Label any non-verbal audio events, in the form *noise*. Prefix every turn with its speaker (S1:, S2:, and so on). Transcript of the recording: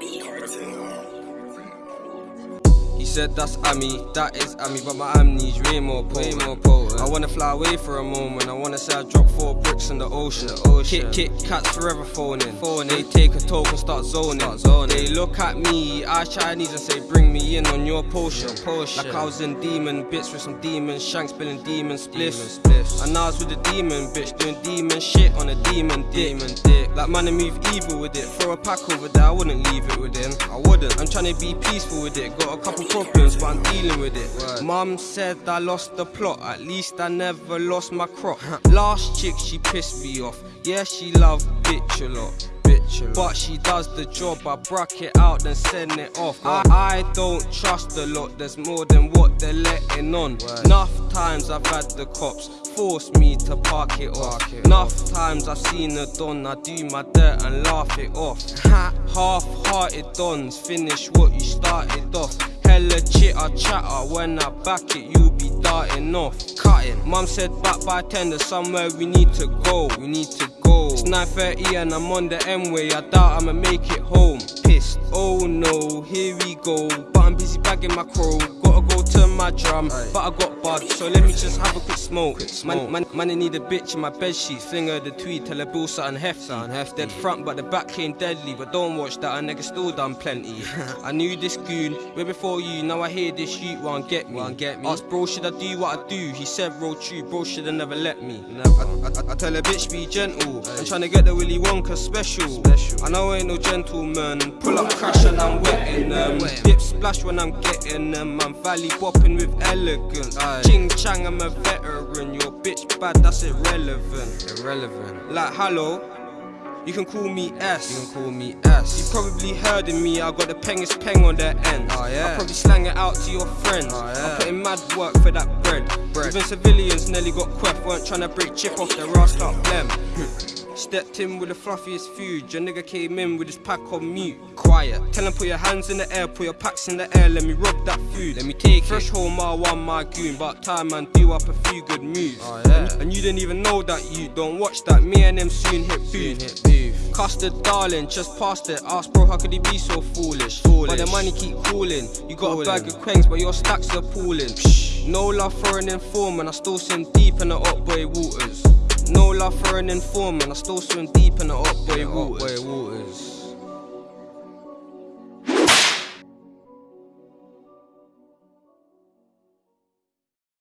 S1: be hard to ignore. He said that's Ami, that is Ami, but my amnesia way more potent. Way more potent. I wanna fly away for a moment. I wanna say I dropped four bricks in the ocean. The ocean. Kick, kick, cats forever phoning. phoning. They take a and start zoning. start zoning. They look at me, I Chinese and say, bring me in on your potion. Potion. Like I was in demon bits with some demons, shanks spilling demon spliffs. Demon spliffs. And I was with a demon bitch doing demon shit on a demon dick. Demon dick. Like man, I move evil with it. Throw a pack over there, I wouldn't leave it with him. I wouldn't. I'm trying to be peaceful with it. Got a couple problems, but I'm dealing with it. Mum said I lost the plot, at least I never lost my crop. *laughs* Last chick, she pissed me off. Yeah, she loved bitch a lot. Bitch a lot. But she does the job, I bruck it out, then send it off. I, I don't trust a lot, there's more than what they're letting on. Enough times I've had the cops force me to park it off. Enough times I've seen a don, I do my dirt and laugh it off. *laughs* Half-hearted dons, finish what you started off. Hella chitter chatter, when I back it, you be darting off. Cutting. Mum said back by 10, there's somewhere we need to go. We need to go. It's 9.30 and I'm on the M-way, I doubt I'ma make it home. Pissed. Oh no, here we go. But I'm busy bagging my crow. Gotta go to my drum, but I got bud, so let me just have a quick smoke. Quick smoke. Man, man, man, I need a bitch in my bed sheet. Fling her the tweet, tell her bill something hefty. Something hefty. Dead front, but the back came deadly. But don't watch that, a nigga still done plenty. *laughs* I knew this goon way before you. Now I hear this shoot won't get me. Won't get me. Ask bro, should I do what I do? He said, roll true, bro, shoulda never let me. Never. I, I, I tell a bitch be gentle. I'm trying to get the Willy Wonka special. special. I know I ain't no gentleman. Pull up, crash, and I'm wetting them. Dip splash when I'm getting them. I'm valley bopping with elegance. Ching chang, I'm a veteran. Your bitch bad, that's irrelevant. Irrelevant. Like, hello. You can call me S. You can call me S. You probably heard of me, I got the pengest peng on their end. Oh, yeah. I probably slang it out to your friends. Oh, yeah. I'm in mad work for that bread. bread. Even civilians nearly got queff, weren't trying to break chip off their ass like them. Stepped in with the fluffiest food. Your nigga came in with his pack on mute. Quiet. Tell him put your hands in the air, put your packs in the air. Let me rob that food. Let me take Fresh it. home, my one, my goon. But time man, do up a few good moves. Oh, yeah. and, and, you didn't even know that you don't watch that. Me and them soon hit booth. Hit booth. Custard darling, just past it. Ask bro, how could he be so foolish? foolish. But the money keep calling. You got calling. a bag of quengs, but your stacks are pooling. No love for an informant. I still swim deep in the up boy waters. No love for an informant, I still swim deep in the up boy waters. waters.